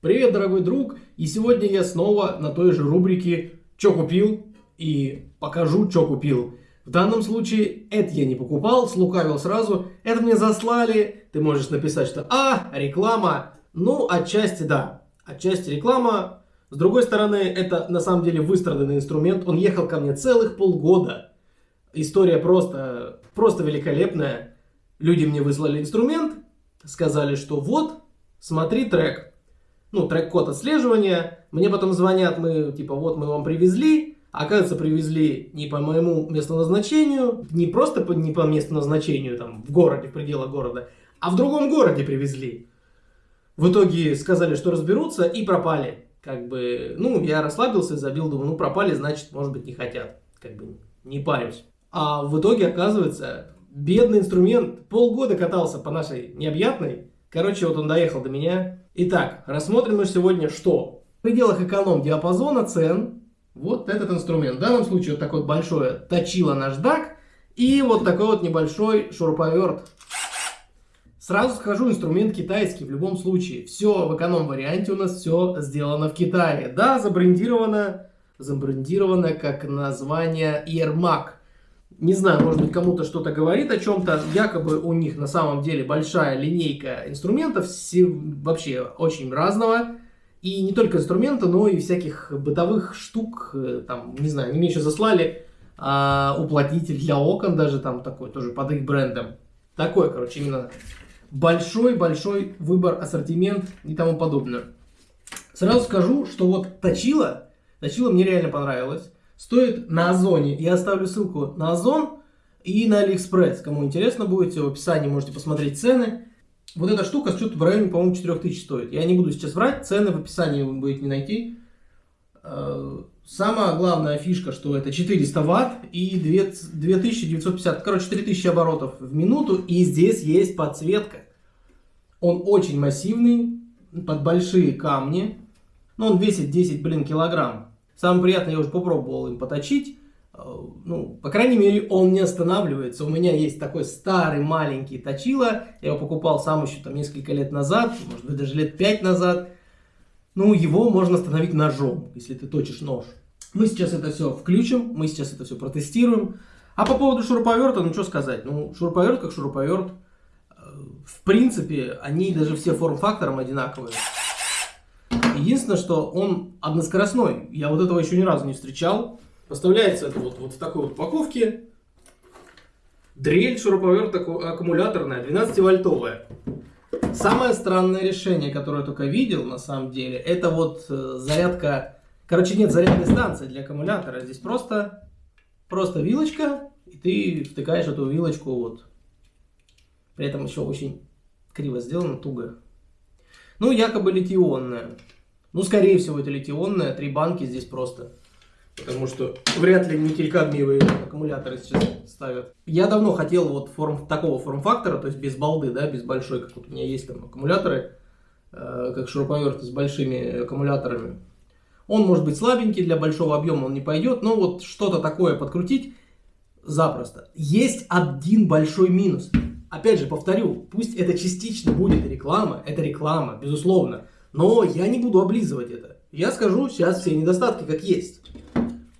Привет, дорогой друг! И сегодня я снова на той же рубрике «Чё купил?» и покажу, что купил. В данном случае это я не покупал, слукавил сразу. Это мне заслали. Ты можешь написать, что «А, реклама». Ну, отчасти да. Отчасти реклама. С другой стороны, это на самом деле выстраданный инструмент. Он ехал ко мне целых полгода. История просто, просто великолепная. Люди мне выслали инструмент, сказали, что вот, смотри трек ну, трек-код отслеживания. Мне потом звонят, мы, типа, вот мы вам привезли. Оказывается, привезли не по моему месту назначению, не просто по, не по месту назначению, там, в городе, в пределах города, а в другом городе привезли. В итоге сказали, что разберутся и пропали. Как бы, ну, я расслабился, забил, думаю, ну, пропали, значит, может быть, не хотят. Как бы, не парюсь. А в итоге, оказывается, бедный инструмент полгода катался по нашей необъятной. Короче, вот он доехал до меня, Итак, рассмотрим мы сегодня что? В пределах эконом-диапазона цен вот этот инструмент. В данном случае вот такое большое точило наждак и вот такой вот небольшой шуруповерт. Сразу скажу, инструмент китайский в любом случае. Все в эконом-варианте у нас все сделано в Китае. Да, забрендировано, забрендировано как название Ермак. Не знаю, может быть, кому-то что-то говорит о чем-то. Якобы у них на самом деле большая линейка инструментов, все, вообще очень разного. И не только инструмента, но и всяких бытовых штук. Э, там, не знаю, они мне еще заслали а, уплотнитель для окон, даже там такой, тоже под их брендом. Такой, короче, именно большой-большой выбор, ассортимент и тому подобное. Сразу скажу, что вот точила, точила мне реально понравилось стоит на Озоне. Я оставлю ссылку на Озон и на Алиэкспресс. Кому интересно будет, в описании можете посмотреть цены. Вот эта штука что-то в районе, по-моему, 4000 стоит. Я не буду сейчас врать, цены в описании вы будете не найти. Э, самая главная фишка, что это 400 ватт и 2950, короче, 3000 оборотов в минуту. И здесь есть подсветка. Он очень массивный, под большие камни. Но он весит 10, блин, килограмм. Самое приятное, я уже попробовал им поточить. Э, ну, по крайней мере, он не останавливается. У меня есть такой старый маленький точило. Я его покупал сам еще там несколько лет назад, может быть даже лет пять назад. Ну, его можно остановить ножом, если ты точишь нож. Мы сейчас это все включим, мы сейчас это все протестируем. А по поводу шуруповерта, ну что сказать. Ну, шуруповерт как шуруповерт. Э, в принципе, они даже все форм-фактором одинаковые. Единственное, что он односкоростной. Я вот этого еще ни разу не встречал. Поставляется это вот, вот в такой вот упаковке. Дрель шуруповерт аккумуляторная, 12-вольтовая. Самое странное решение, которое я только видел, на самом деле, это вот э, зарядка... Короче, нет зарядной станции для аккумулятора. Здесь просто, просто вилочка, и ты втыкаешь эту вилочку вот. При этом еще очень криво сделано, туго. Ну, якобы литионная. Ну, скорее всего, это литионная, три банки здесь просто. Потому что вряд ли никель-кадмиевые аккумуляторы сейчас ставят. Я давно хотел вот форм, такого форм-фактора, то есть без балды, да, без большой, как вот у меня есть там аккумуляторы, э, как шуруповерты с большими аккумуляторами. Он может быть слабенький, для большого объема он не пойдет, но вот что-то такое подкрутить запросто. Есть один большой минус. Опять же, повторю, пусть это частично будет реклама, это реклама, безусловно. Но я не буду облизывать это. Я скажу сейчас все недостатки как есть.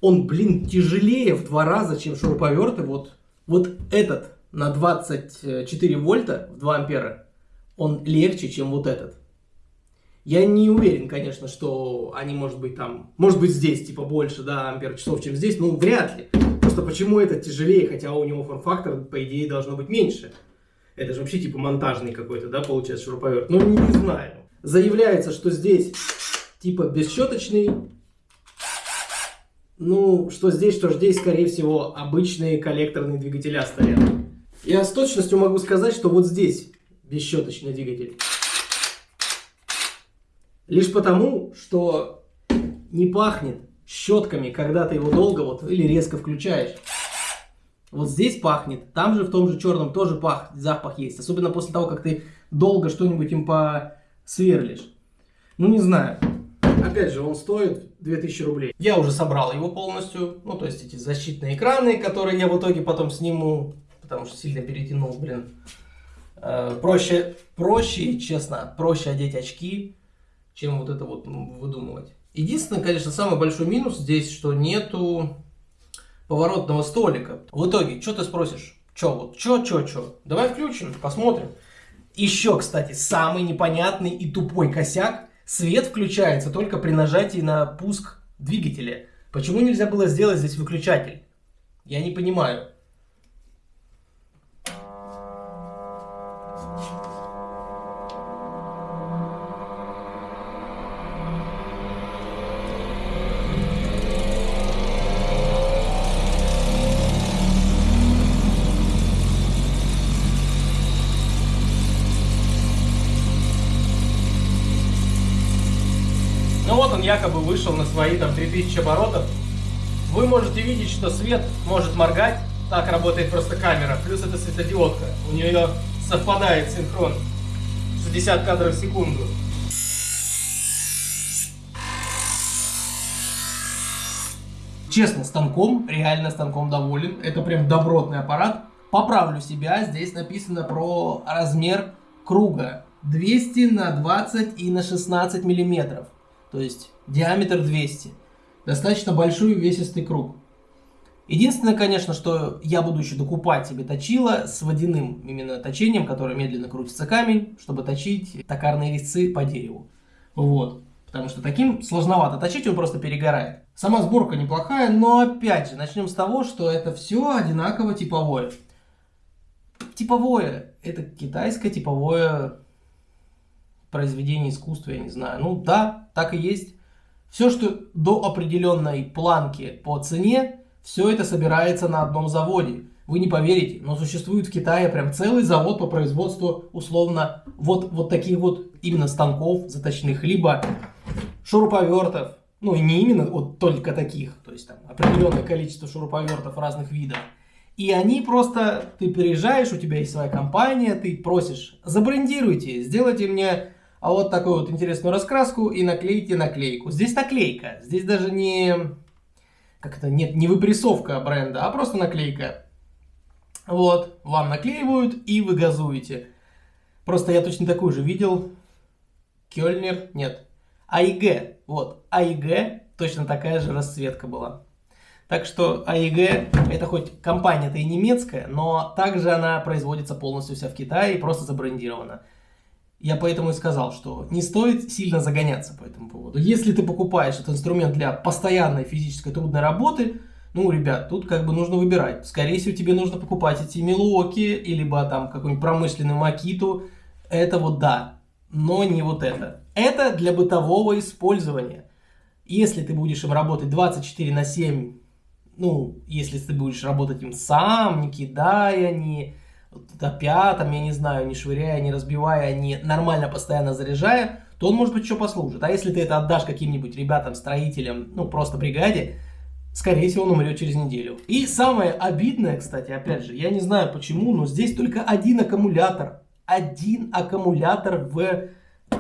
Он, блин, тяжелее в два раза, чем шуруповерты. Вот, вот этот на 24 вольта в 2 ампера, он легче, чем вот этот. Я не уверен, конечно, что они, может быть, там, может быть, здесь, типа, больше, да, ампер часов, чем здесь, ну, вряд ли. Просто почему этот тяжелее, хотя у него форм-фактор, по идее, должно быть меньше. Это же вообще, типа, монтажный какой-то, да, получается, шуруповерт. Ну, не знаю заявляется, что здесь типа бесщеточный. Ну, что здесь, что здесь, скорее всего, обычные коллекторные двигателя стоят. Я с точностью могу сказать, что вот здесь бесщеточный двигатель. Лишь потому, что не пахнет щетками, когда ты его долго вот или резко включаешь. Вот здесь пахнет, там же в том же черном тоже пах, запах есть. Особенно после того, как ты долго что-нибудь им по сверлишь. Ну, не знаю. Опять же, он стоит 2000 рублей. Я уже собрал его полностью. Ну, то есть эти защитные экраны, которые я в итоге потом сниму, потому что сильно перетянул, блин. Э, проще, проще, честно, проще одеть очки, чем вот это вот выдумывать. Единственное, конечно, самый большой минус здесь, что нету поворотного столика. В итоге, что ты спросишь? Че вот, че, че, че? Давай включим, посмотрим. Еще, кстати, самый непонятный и тупой косяк. Свет включается только при нажатии на пуск двигателя. Почему нельзя было сделать здесь выключатель? Я не понимаю. Якобы вышел на свои там 3000 оборотов. Вы можете видеть, что свет может моргать. Так работает просто камера. Плюс это светодиодка. У нее совпадает синхрон. 60 кадров в секунду. Честно, станком, реально станком доволен. Это прям добротный аппарат. Поправлю себя, здесь написано про размер круга. 200 на 20 и на 16 миллиметров. То есть диаметр 200. Достаточно большой увесистый круг. Единственное, конечно, что я буду еще докупать себе точило с водяным именно точением, которое медленно крутится камень, чтобы точить токарные резцы по дереву. Вот. Потому что таким сложновато точить, он просто перегорает. Сама сборка неплохая, но опять же, начнем с того, что это все одинаково типовое. Типовое. Это китайское типовое произведение искусства, я не знаю. Ну да, так и есть. Все, что до определенной планки по цене, все это собирается на одном заводе. Вы не поверите, но существует в Китае прям целый завод по производству условно вот, вот таких вот именно станков заточных, либо шуруповертов, ну и не именно вот только таких, то есть там определенное количество шуруповертов разных видов. И они просто, ты приезжаешь, у тебя есть своя компания, ты просишь, забрендируйте, сделайте мне а вот такую вот интересную раскраску и наклейте наклейку. Здесь наклейка, здесь даже не, как это, нет, не выпрессовка бренда, а просто наклейка. Вот, вам наклеивают и вы газуете. Просто я точно такую же видел. Кёльнер, нет. АИГ, вот, АИГ, точно такая же расцветка была. Так что АИГ, это хоть компания-то и немецкая, но также она производится полностью вся в Китае и просто забрендирована. Я поэтому и сказал, что не стоит сильно загоняться по этому поводу. Если ты покупаешь этот инструмент для постоянной физической трудной работы, ну, ребят, тут как бы нужно выбирать. Скорее всего, тебе нужно покупать эти милуоки, либо там какую-нибудь промышленную макиту. Это вот да, но не вот это. Это для бытового использования. Если ты будешь им работать 24 на 7, ну, если ты будешь работать им сам, не кидая, не топя, там, я не знаю, не швыряя, не разбивая, не нормально постоянно заряжая, то он, может быть, еще послужит. А если ты это отдашь каким-нибудь ребятам, строителям, ну, просто бригаде, скорее всего, он умрет через неделю. И самое обидное, кстати, опять же, я не знаю почему, но здесь только один аккумулятор. Один аккумулятор в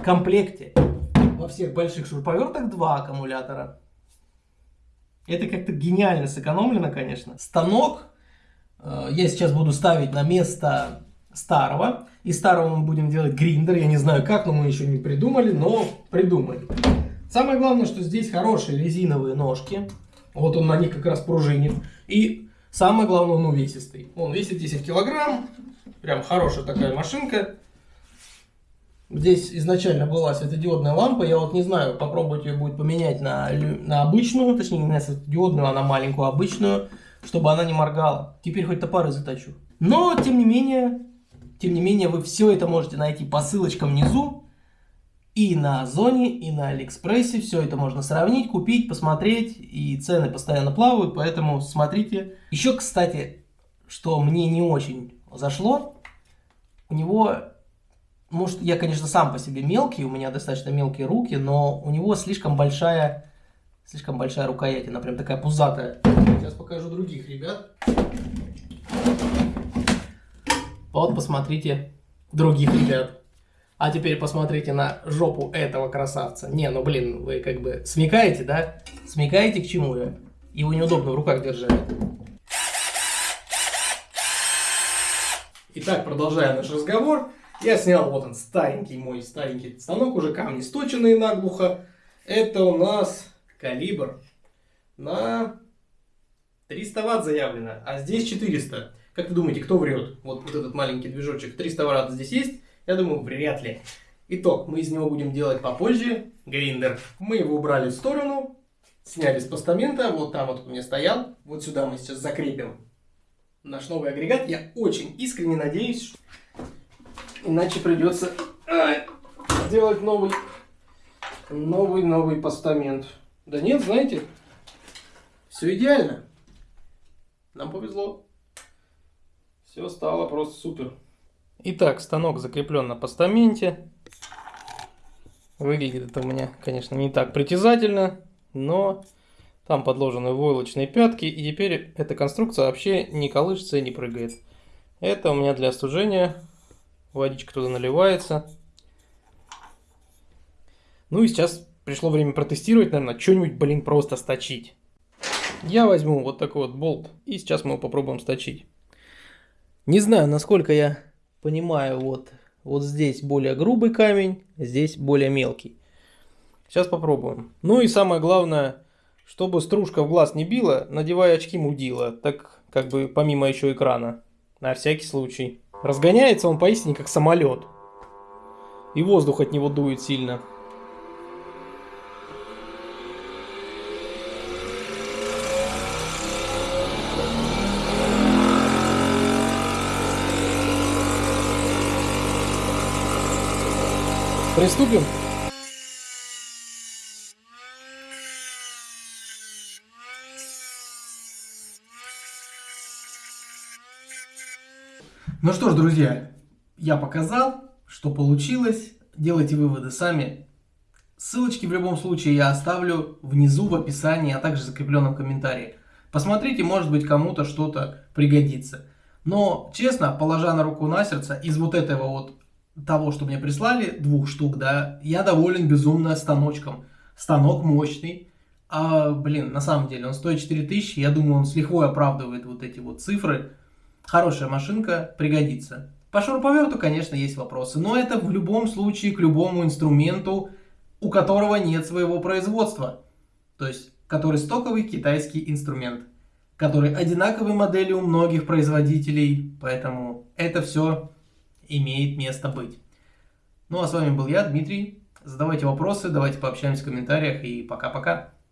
комплекте. Во всех больших шуруповертах два аккумулятора. Это как-то гениально сэкономлено, конечно. Станок я сейчас буду ставить на место старого. Из старого мы будем делать гриндер. Я не знаю как, но мы еще не придумали, но придумали. Самое главное, что здесь хорошие резиновые ножки. Вот он на них как раз пружинит. И самое главное, он увесистый. Он весит 10 килограмм. Прям хорошая такая машинка. Здесь изначально была светодиодная лампа. Я вот не знаю, попробовать ее будет поменять на, на обычную. Точнее, не на светодиодную, а на маленькую обычную чтобы она не моргала. Теперь хоть топоры заточу. Но, тем не менее, тем не менее, вы все это можете найти по ссылочкам внизу. И на Озоне, и на Алиэкспрессе. Все это можно сравнить, купить, посмотреть. И цены постоянно плавают, поэтому смотрите. Еще, кстати, что мне не очень зашло. У него, может, я, конечно, сам по себе мелкий, у меня достаточно мелкие руки, но у него слишком большая Слишком большая рукоять, она прям такая пузатая. Сейчас покажу других ребят. Вот посмотрите других ребят. А теперь посмотрите на жопу этого красавца. Не, ну блин, вы как бы смекаете, да? Смекаете к чему я? Его неудобно в руках держать. Итак, продолжая наш разговор. Я снял, вот он, старенький мой, старенький станок, уже камни сточенные наглухо. Это у нас калибр на 300 ватт заявлено, а здесь 400. Как вы думаете, кто врет? Вот, вот этот маленький движочек, 300 ватт здесь есть? Я думаю, вряд ли. Итог, мы из него будем делать попозже гриндер. Мы его убрали в сторону, сняли с постамента, вот там вот у меня стоял. Вот сюда мы сейчас закрепим наш новый агрегат. Я очень искренне надеюсь, что Иначе придется сделать новый, новый, новый постамент. Да нет, знаете, все идеально. Нам повезло. Все стало просто супер. Итак, станок закреплен на постаменте. Выглядит это у меня, конечно, не так притязательно, но там подложены войлочные пятки, и теперь эта конструкция вообще не колышется и не прыгает. Это у меня для остужения Водичка туда наливается. Ну и сейчас пришло время протестировать, наверное, что-нибудь, блин, просто сточить. Я возьму вот такой вот болт, и сейчас мы его попробуем сточить. Не знаю, насколько я понимаю, вот, вот здесь более грубый камень, здесь более мелкий. Сейчас попробуем. Ну и самое главное, чтобы стружка в глаз не била, надевай очки мудила, так как бы помимо еще экрана, на всякий случай. Разгоняется он поистине как самолет. И воздух от него дует сильно. Приступим? Ну что ж, друзья, я показал, что получилось. Делайте выводы сами. Ссылочки в любом случае я оставлю внизу в описании, а также в закрепленном комментарии. Посмотрите, может быть кому-то что-то пригодится. Но, честно, положа на руку на сердце, из вот этого вот того, что мне прислали, двух штук, да, я доволен безумно станочком. Станок мощный. А, блин, на самом деле, он стоит 4000, я думаю, он с лихвой оправдывает вот эти вот цифры. Хорошая машинка, пригодится. По шуруповерту, конечно, есть вопросы, но это в любом случае к любому инструменту, у которого нет своего производства. То есть, который стоковый китайский инструмент, который одинаковой модели у многих производителей, поэтому это все имеет место быть. Ну а с вами был я, Дмитрий. Задавайте вопросы, давайте пообщаемся в комментариях и пока-пока.